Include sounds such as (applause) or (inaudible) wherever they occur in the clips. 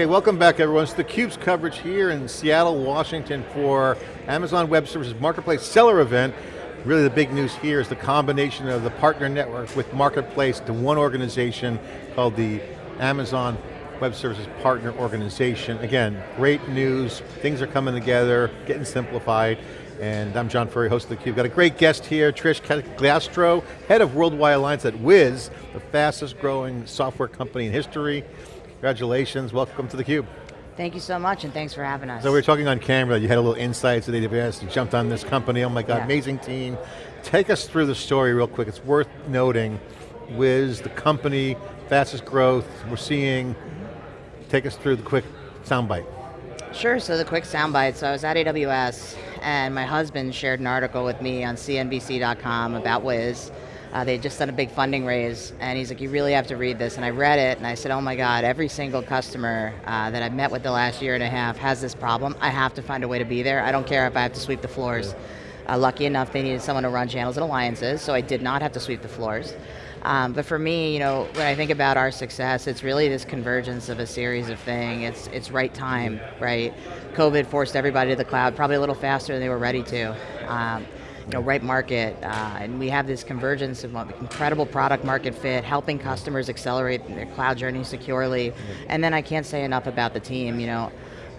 Okay, welcome back everyone. It's theCUBE's coverage here in Seattle, Washington for Amazon Web Services Marketplace Seller event. Really the big news here is the combination of the partner network with Marketplace to one organization called the Amazon Web Services Partner Organization. Again, great news, things are coming together, getting simplified, and I'm John Furrier, host of theCUBE. Got a great guest here, Trish Glastro, head of Worldwide Alliance at Wiz, the fastest growing software company in history. Congratulations, welcome to theCUBE. Thank you so much and thanks for having us. So we were talking on camera, you had a little insights at AWS, you jumped on this company, oh my God, yeah. amazing team. Take us through the story real quick, it's worth noting. Wiz, the company, fastest growth we're seeing. Take us through the quick soundbite. Sure, so the quick soundbite. So I was at AWS and my husband shared an article with me on CNBC.com about Wiz uh, they had just done a big funding raise, and he's like, you really have to read this. And I read it, and I said, oh my God, every single customer uh, that I've met with the last year and a half has this problem. I have to find a way to be there. I don't care if I have to sweep the floors. Uh, lucky enough, they needed someone to run channels and alliances, so I did not have to sweep the floors. Um, but for me, you know, when I think about our success, it's really this convergence of a series of things. It's, it's right time, right? COVID forced everybody to the cloud, probably a little faster than they were ready to. Um, you know, right market, uh, and we have this convergence of incredible product market fit, helping customers accelerate their cloud journey securely, and then I can't say enough about the team, you know,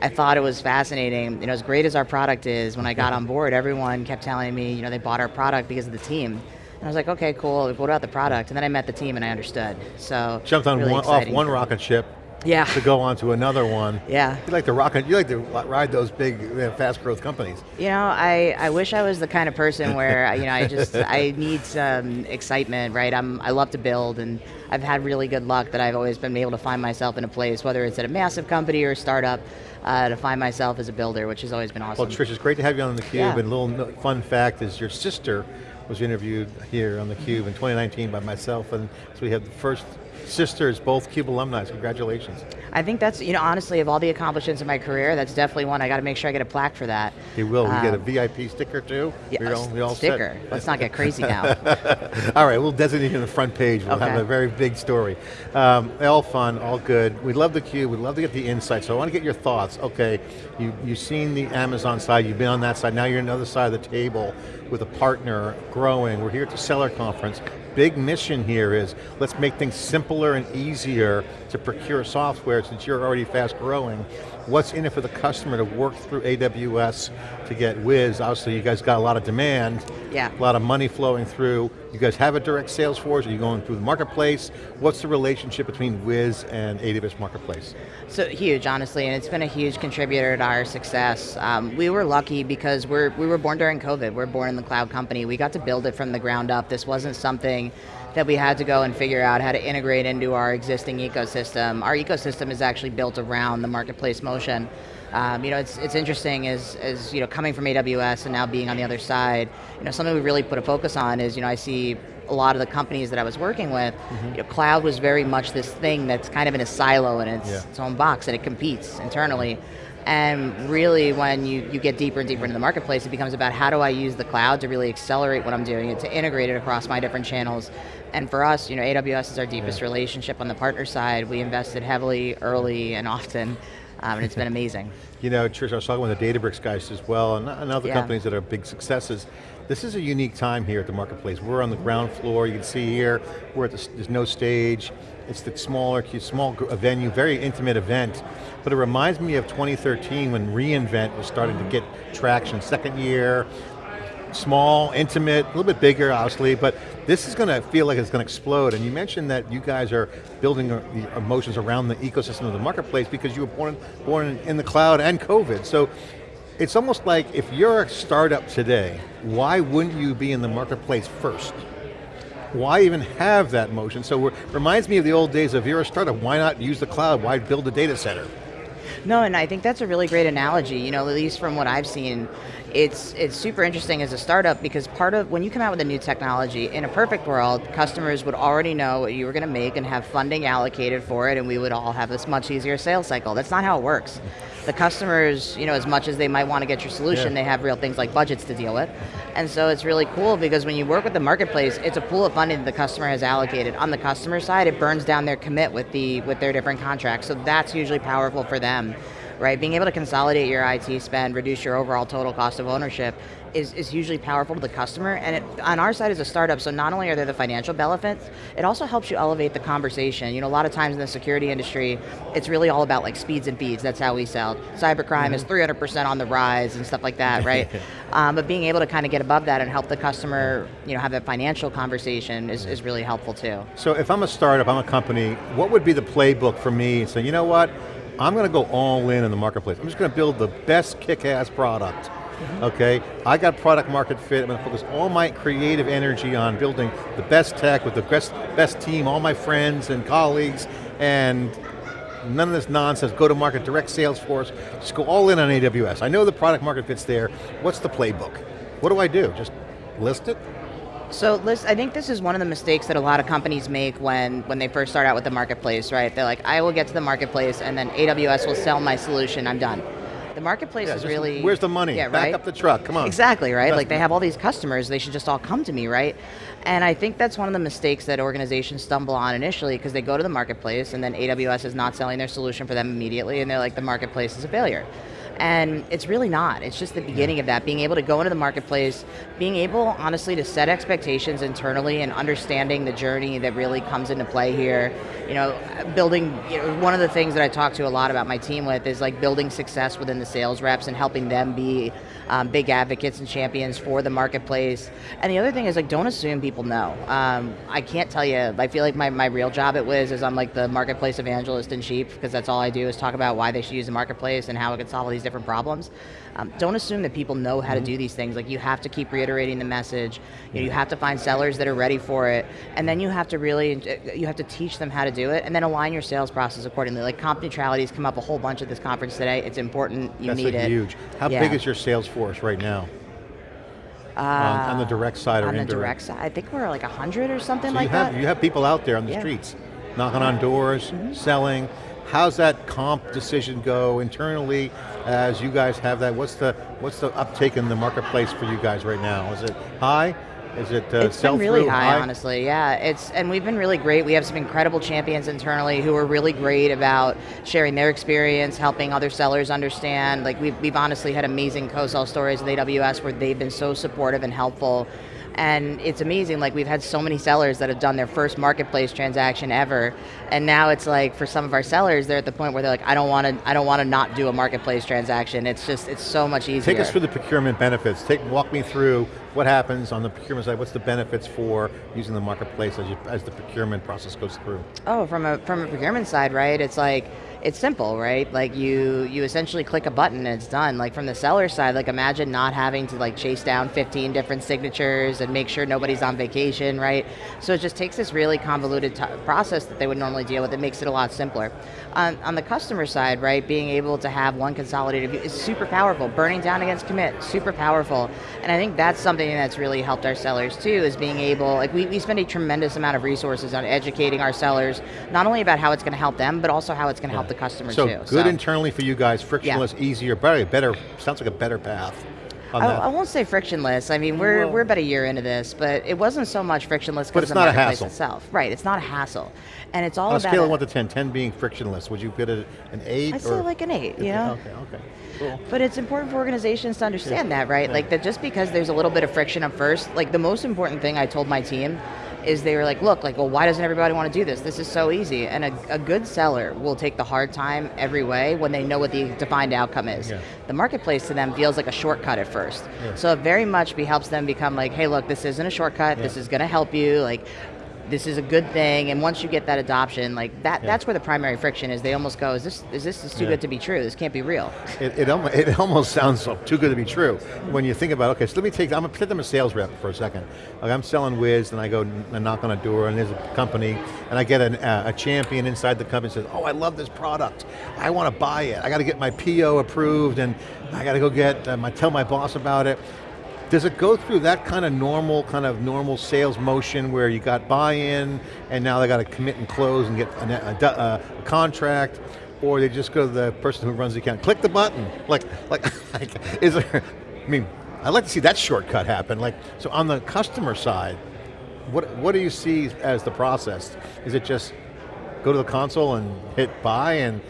I thought it was fascinating, you know, as great as our product is, when I got on board, everyone kept telling me, you know, they bought our product because of the team. And I was like, okay, cool, what about the product? And then I met the team and I understood, so. Jumped on really one, off one rocket ship, yeah. to go on to another one. Yeah. You like to rock you like to ride those big, you know, fast growth companies. You know, I, I wish I was the kind of person where, (laughs) you know, I just, I need some excitement, right? I'm, I love to build and I've had really good luck that I've always been able to find myself in a place, whether it's at a massive company or a startup, uh, to find myself as a builder, which has always been awesome. Well, Trish, it's great to have you on theCUBE, yeah. and a little fun fact is your sister was interviewed here on theCUBE in 2019 by myself, and so we have the first sisters, both CUBE alumni, congratulations. I think that's, you know, honestly, of all the accomplishments in my career, that's definitely one. I got to make sure I get a plaque for that. You will, um, we get a um, VIP sticker too? Yeah, all, we all sticker. Set. Let's not get crazy now. (laughs) all right, we'll designate in the front page. We'll okay. have a very big story. Um, all fun, all good. We love the cube, we'd love to get the insights. So I want to get your thoughts. Okay, you, you've seen the Amazon side, you've been on that side, now you're on the other side of the table with a partner growing. We're here at the Seller Conference big mission here is let's make things simpler and easier to procure software since you're already fast growing. What's in it for the customer to work through AWS to get Wiz? Obviously you guys got a lot of demand, yeah. a lot of money flowing through. You guys have a direct sales force, are you going through the marketplace? What's the relationship between Wiz and AWS Marketplace? So huge, honestly, and it's been a huge contributor to our success. Um, we were lucky because we're, we were born during COVID, we're born in the cloud company. We got to build it from the ground up. This wasn't something that we had to go and figure out how to integrate into our existing ecosystem. Our ecosystem is actually built around the marketplace motion. Um, you know, it's, it's interesting as, as, you know, coming from AWS and now being on the other side, you know, something we really put a focus on is, you know, I see a lot of the companies that I was working with, mm -hmm. you know, cloud was very much this thing that's kind of in a silo and it's yeah. its own box and it competes internally. And really when you, you get deeper and deeper into the marketplace, it becomes about how do I use the cloud to really accelerate what I'm doing and to integrate it across my different channels and for us, you know, AWS is our deepest yeah. relationship on the partner side. We invested heavily, early, and often, um, and it's been amazing. (laughs) you know, Trish, I was talking with the Databricks guys as well, and, and other yeah. companies that are big successes. This is a unique time here at the marketplace. We're on the ground floor, you can see here, we're at the, there's no stage, it's the smaller, small venue, very intimate event, but it reminds me of 2013 when reInvent was starting to get traction, second year, small, intimate, a little bit bigger obviously, but this is going to feel like it's going to explode. And you mentioned that you guys are building the emotions around the ecosystem of the marketplace because you were born, born in the cloud and COVID. So it's almost like if you're a startup today, why wouldn't you be in the marketplace first? Why even have that motion? So it reminds me of the old days of you're a startup, why not use the cloud? Why build a data center? No, and I think that's a really great analogy, you know, at least from what I've seen. It's, it's super interesting as a startup because part of, when you come out with a new technology, in a perfect world, customers would already know what you were going to make and have funding allocated for it and we would all have this much easier sales cycle. That's not how it works. The customers, you know, as much as they might want to get your solution, Yeah. they have real things like budgets to deal with. And so it's really cool because when you work with the marketplace, it's a pool of funding that the customer has allocated. On the customer side, it burns down their commit with the with their different contracts. So that's usually powerful for them right? Being able to consolidate your IT spend, reduce your overall total cost of ownership is, is usually powerful to the customer. And it, on our side as a startup, so not only are there the financial benefits, it also helps you elevate the conversation. You know, a lot of times in the security industry, it's really all about like speeds and feeds. That's how we sell. Cybercrime mm -hmm. is 300% on the rise and stuff like that, (laughs) right? um, but being able to kind of get above that and help the customer, you know, have that financial conversation is, is really helpful too. So if I'm a startup, I'm a company, what would be the playbook for me? So you know what? I'm going to go all in in the marketplace. I'm just going to build the best kick-ass product. Mm -hmm. Okay, I got product market fit. I'm going to focus all my creative energy on building the best tech with the best, best team, all my friends and colleagues, and none of this nonsense, go to market, direct sales force, just go all in on AWS. I know the product market fit's there. What's the playbook? What do I do? Just list it? So Liz, I think this is one of the mistakes that a lot of companies make when, when they first start out with the marketplace, right? They're like, I will get to the marketplace and then AWS will sell my solution, I'm done. The marketplace yeah, is really... Where's the money? Yeah, right? Back up the truck, come on. Exactly, right? Like they have all these customers, they should just all come to me, right? And I think that's one of the mistakes that organizations stumble on initially because they go to the marketplace and then AWS is not selling their solution for them immediately and they're like, the marketplace is a failure. And it's really not. It's just the beginning of that, being able to go into the marketplace, being able, honestly, to set expectations internally and understanding the journey that really comes into play here. You know, building, you know, one of the things that I talk to a lot about my team with is like building success within the sales reps and helping them be um, big advocates and champions for the marketplace. And the other thing is like, don't assume people know. Um, I can't tell you, I feel like my, my real job at Wiz is I'm like the marketplace evangelist in chief because that's all I do is talk about why they should use the marketplace and how it can solve all these different problems. Um, don't assume that people know how mm -hmm. to mm-hmm. do these things. Like you have to keep reiterating the message. You, know, you have to find sellers that are ready for it, and then you have to really, you have to teach them how to do it, and then align your sales process accordingly. Like comp neutrality has come up a whole bunch at this conference today. It's important. You That's need it. huge. How yeah. big is your sales force right now? Uh, on, on, the direct side or on indirect? On the direct side, I think we're like 100 or something so like you have, that. You have people out there on the yeah. streets, knocking on doors, mm -hmm. selling, How's that comp decision go internally as you guys have that? What's the what's the uptake in the marketplace for you guys right now? Is it high? Is it uh, It's been really high, high, honestly. Yeah, it's and we've been really great. We have some incredible champions internally who are really great about sharing their experience, helping other sellers understand. Like we've we've honestly had amazing co-sell stories with AWS where they've been so supportive and helpful and it's amazing, like we've had so many sellers that have done their first marketplace transaction ever, and now it's like for some of our sellers, they're at the point where they're like, I don't want to, I don't want to not do a marketplace transaction. It's just, it's so much easier. Take us through the procurement benefits. Take, walk me through what happens on the procurement side. What's the benefits for using the marketplace as, you, as the procurement process goes through? Oh, from a from a procurement side, right? It's like it's simple, right? Like you you essentially click a button and it's done. Like from the seller side, like imagine not having to like chase down 15 different signatures and make sure nobody's on vacation, right? So it just takes this really convoluted process that they would normally deal with. It makes it a lot simpler. On, the customer side, right, being able to have one consolidated view is super powerful. Burning down against commit, super powerful. And I think that's something that's really helped our sellers too, is being able, like we, we spend a tremendous amount of resources on educating our sellers, not only about how it's going to help them, but also how it's going to help the customer so too. Good so good internally for you guys, frictionless, yeah. easier, better, better, sounds like a better path. I, I, won't say frictionless. I mean, oh, we're, well, we're about a year into this, but it wasn't so much frictionless because the marketplace itself. Right, it's not a hassle. And it's all On about- a scale of one to 10, 10 being frictionless, would you get it an eight? I'd say like an eight, yeah. Okay, okay, cool. But it's important for organizations to understand yeah. that, right? Yeah. Like that just because there's a little bit of friction at first, like the most important thing I told my team is they were like, look, like, well, why doesn't everybody want to do this? This is so easy. And a, a good seller will take the hard time every way when they know what the defined outcome is. Yeah. The marketplace to them feels like a shortcut at first. Yeah. So it very much be, helps them become like, hey, look, this isn't a shortcut. Yeah. This is going to help you. Like, this is a good thing, and once you get that adoption, like that, yeah. that's where the primary friction is. They almost go, is this, is this is too yeah. good to be true? This can't be real. It, it, almost, it (laughs) almost sounds too good to be true. When you think about, okay, so let me take, I'm gonna them a sales rep for a second. Like I'm selling Wiz, and I go and knock on a door, and there's a company, and I get an, uh, a champion inside the company says, oh, I love this product. I want to buy it. I got to get my PO approved, and I got to go get, um, I tell my boss about it. Does it go through that kind of normal, kind of normal sales motion where you got buy-in and now they got to commit and close and get a, a, a contract? or they just go to the person who runs the account, click the button. Like, like, (laughs) like is there, I mean, I'd like to see that shortcut happen. Like, so on the customer side, what, what do you see as the process? Is it just go to the console and hit buy and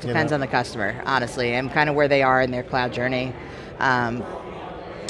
Depends know. on the customer, honestly, and kind of where they are in their cloud journey. Um,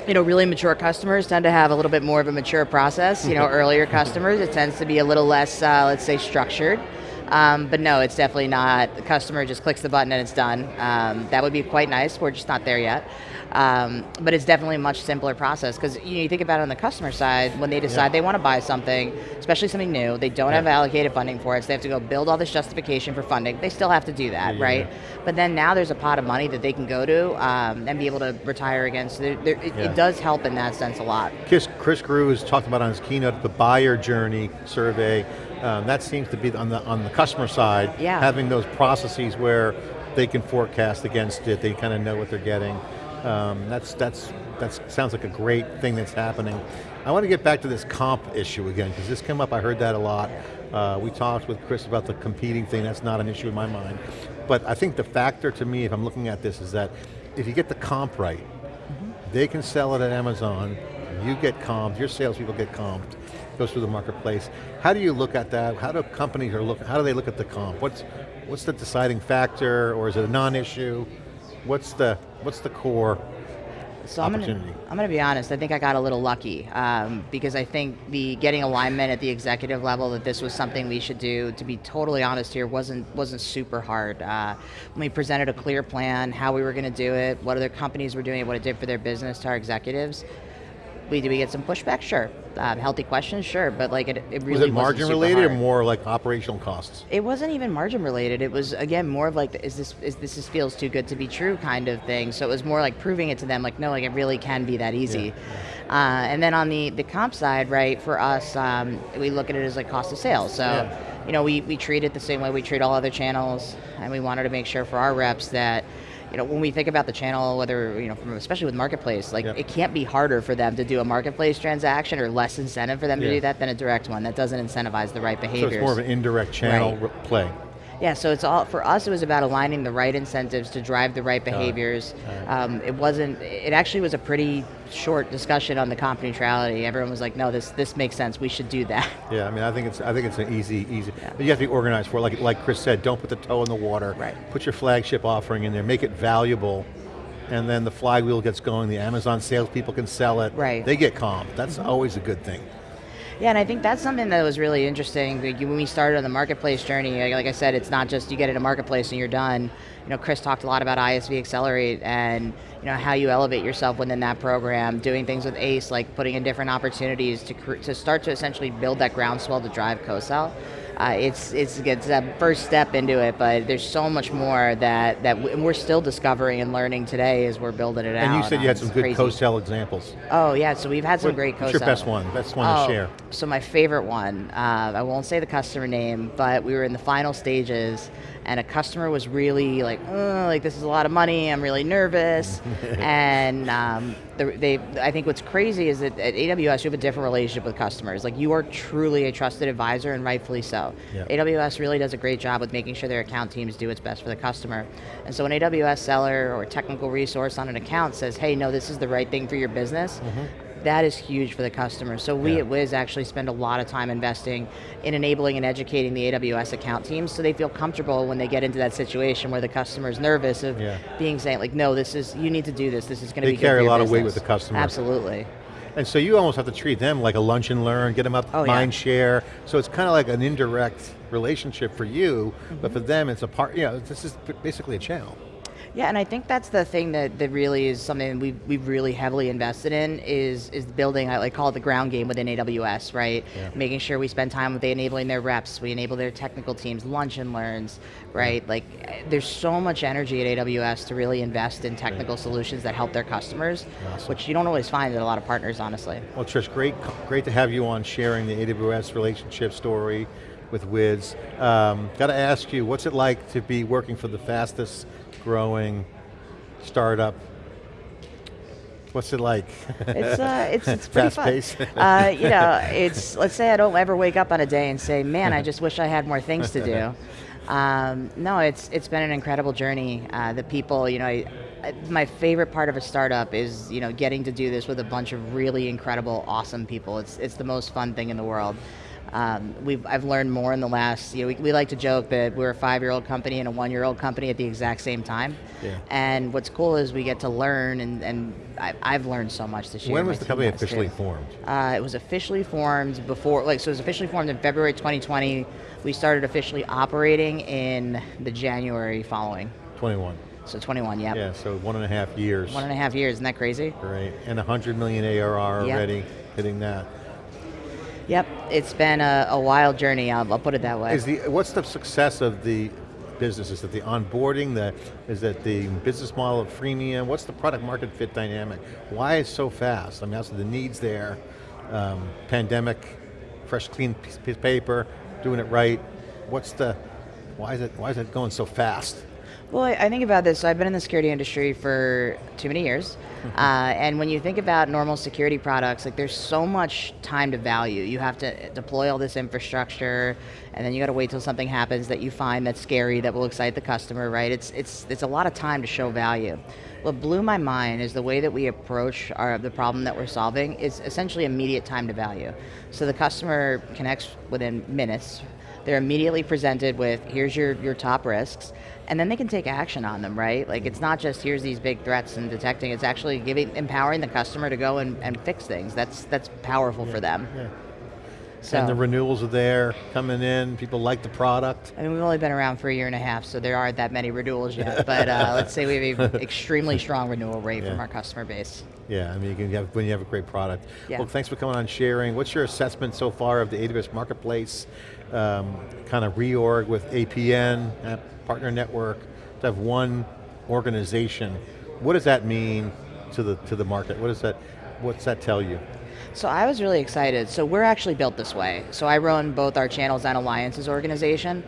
you know, really mature customers tend to have a little bit more of a mature process. You know, (laughs) earlier customers, it tends to be a little less, uh, let's say, structured. Um, but no, it's definitely not. The customer just clicks the button and it's done. Um, that would be quite nice. We're just not there yet. Um, but it's definitely a much simpler process because you, know, you, think about it on the customer side, when they decide yeah. they want to buy something, especially something new, they don't yeah. have allocated funding for it, so they have to go build all this justification for funding. They still have to do that, yeah, right? But then now there's a pot of money that they can go to um, and be able to retire against. So it, it, does help in that sense a lot. Chris, Chris Grusz talked about on his keynote the buyer journey survey. Um, that seems to be on the on the customer side, yeah. having those processes where they can forecast against it, they kind of know what they're getting. Um, that's, that's, that sounds like a great thing that's happening. I want to get back to this comp issue again, because this came up, I heard that a lot. Uh, we talked with Chris about the competing thing, that's not an issue in my mind. But I think the factor to me, if I'm looking at this, is that if you get the comp right, mm -hmm. they can sell it at Amazon, you get comped, your salespeople get comped, goes through the marketplace. How do you look at that? How do companies are look, how do they look at the comp? What's, what's the deciding factor, or is it a non-issue? What's the, what's the core so I'm gonna, I'm gonna be honest, I think I got a little lucky um, because I think the getting alignment at the executive level that this was something we should do, to be totally honest here, wasn't, wasn't super hard. Uh, we presented a clear plan, how we were going to do it, what other companies were doing it, what it did for their business to our executives, we, did we get some pushback? Sure. Um, healthy questions? Sure, but like it, it really was it margin related hard. or more like operational costs? It wasn't even margin related. It was again more of like, is this is this feels too good to be true kind of thing. So it was more like proving it to them, like no, like it really can be that easy. Yeah. Uh, and then on the the comp side, right? For us, um, we look at it as like cost of sales. So. Yeah. You know, we, we treat it the same way we treat all other channels, and we wanted to make sure for our reps that you know, when we think about the channel, whether, you know, from, especially with Marketplace, like yep. it can't be harder for them to do a Marketplace transaction or less incentive for them yeah. to do that than a direct one. That doesn't incentivize the right behaviors. So it's more of an indirect channel right. play. Yeah, so it's all for us. It was about aligning the right incentives to drive the right behaviors. Um, it wasn't. It actually was a pretty short discussion on the comp neutrality. Everyone was like, "No, this this makes sense. We should do that." Yeah, I mean, I think it's I think it's an easy easy. Yeah. But you have to be organized for it. Like like Chris said, don't put the toe in the water. Right. Put your flagship offering in there. Make it valuable and then the flywheel gets going, the Amazon salespeople can sell it, right. they get comp. That's mm -hmm. always a good thing. Yeah, and I think that's something that was really interesting. When we started on the marketplace journey, like I said, it's not just you get in a marketplace and you're done. You know, Chris talked a lot about ISV Accelerate and you know how you elevate yourself within that program, doing things with ACE, like putting in different opportunities to, to start to essentially build that groundswell to drive co-sell uh, it's, it's, it's a first step into it, but there's so much more that, that we're still discovering and learning today as we're building it and out. And you said you had some good co-sell examples. Oh yeah, so we've had some what, great co-sell. What's your best one? Best one oh, to share. So my favorite one, uh, I won't say the customer name, but we were in the final stages and a customer was really like, oh, like this is a lot of money, I'm really nervous. (laughs) and um, the, they, I think what's crazy is that at AWS you have a different relationship with customers. Like you are truly a trusted advisor and rightfully so. Yeah. AWS really does a great job with making sure their account teams do what's best for the customer. And so an AWS seller or technical resource on an account says, hey, no, this is the right thing for your business, mm -hmm that is huge for the customer. So we yeah. at Wiz actually spend a lot of time investing in enabling and educating the AWS account teams so they feel comfortable when they get into that situation where the customer is nervous of yeah. being saying like, no, this is, you need to do this, this is going to be They carry a lot of weight with the customer. Absolutely. And so you almost have to treat them like a lunch and learn, get them up oh, mind yeah. share. So it's kind of like an indirect relationship for you, mm -hmm. but for them it's a part, you know, this is basically a channel. Yeah, and I think that's the thing that, that really is something we've, we've really heavily invested in is is building, I like call it the ground game within AWS, right? Yeah. Making sure we spend time with enabling their reps, we enable their technical teams, lunch and learns, right? Like there's so much energy at AWS to really invest in technical solutions that help their customers, awesome. which you don't always find at a lot of partners, honestly. Well Trish, great, great to have you on sharing the AWS relationship story with Wiz. Um, Got to ask you, what's it like to be working for the fastest growing startup What's it like? It's uh, (laughs) it's, it's pretty Fast fun. Pace. uh, you know, it's let's say I don't ever wake up on a day and say, man, I just wish I had more things to do. (laughs) Um, no, it's it's been an incredible journey. Uh, the people, you know, I, I, my favorite part of a startup is you know getting to do this with a bunch of really incredible, awesome people. It's it's the most fun thing in the world. Um, we've, I've learned more in the last, you know, we, we like to joke that we're a five-year-old company and a one-year-old company at the exact same time. Yeah. And what's cool is we get to learn, and, and I, I've learned so much this year. When was the company officially too. formed? Uh, it was officially formed before, like, so it was officially formed in February 2020. We started officially operating in the January following. 21. So 21, yeah. Yeah, so one and a half years. One and a half years, isn't that crazy? Great, and 100 million ARR Yep. already, hitting that. Yep, it's been a, a wild journey, I'll, I'll put it that way. Is the, what's the success of the business? Is it the onboarding, the, is it the business model of freemium? What's the product market fit dynamic? Why is so fast? I mean, also the needs there, um, pandemic, fresh clean piece of paper, doing it right. What's the, why is it, why is it going so fast? Well, I, think about this. So I've been in the security industry for too many years, uh, and when you think about normal security products, like there's so much time to value. You have to deploy all this infrastructure, and then you got to wait till something happens that you find that's scary that will excite the customer. Right? It's it's it's a lot of time to show value. What blew my mind is the way that we approach our, the problem that we're solving is essentially immediate time to value. So the customer connects within minutes. They're immediately presented with, here's your, your top risks, and then they can take action on them, right? Like it's not just here's these big threats and detecting, it's actually giving, empowering the customer to go and, and fix things. That's, that's powerful for them. Yeah. So, And the renewals are there, coming in, people like the product. I mean, we've only been around for a year and a half, so there aren't that many renewals yet, but uh, let's say we have an (laughs) extremely strong renewal rate from our customer base. Yeah, I mean, you can have, when you have a great product. Yeah. Well, thanks for coming on sharing. What's your assessment so far of the AWS Marketplace, um, kind of reorg with APN, Partner Network, to have one organization. What does that mean to the, to the market? What does that, what's that tell you? So I was really excited. So we're actually built this way. So I run both our channels and alliances organization,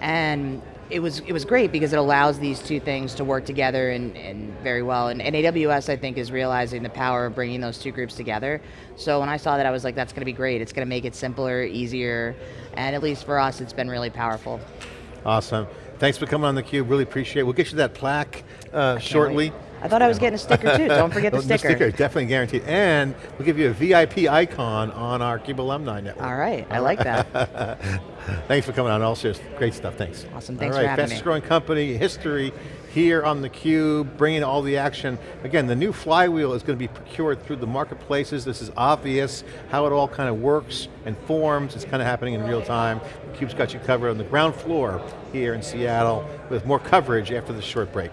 and it was it was great because it allows these two things to work together and, and very well. And, and AWS I think is realizing the power of bringing those two groups together. So when I saw that, I was like, that's going to be great. It's going to make it simpler, easier, and at least for us, it's been really powerful. Awesome. Thanks for coming on theCUBE, really appreciate it. We'll get you that plaque uh, shortly. wait. I thought I was getting a sticker too. (laughs) Don't forget the sticker. sticker, definitely guaranteed. And we'll give you a VIP icon on our CUBE Alumni Network. All right, I like that. (laughs) Thanks for coming on, also great stuff, thanks. Awesome, thanks all for having fastest me. growing company, history, here on theCUBE, bringing all the action. Again, the new flywheel is going to be procured through the marketplaces. This is obvious, how it all kind of works and forms. It's kind of happening in real time. theCUBE's got you covered on the ground floor here in Seattle with more coverage after this short break.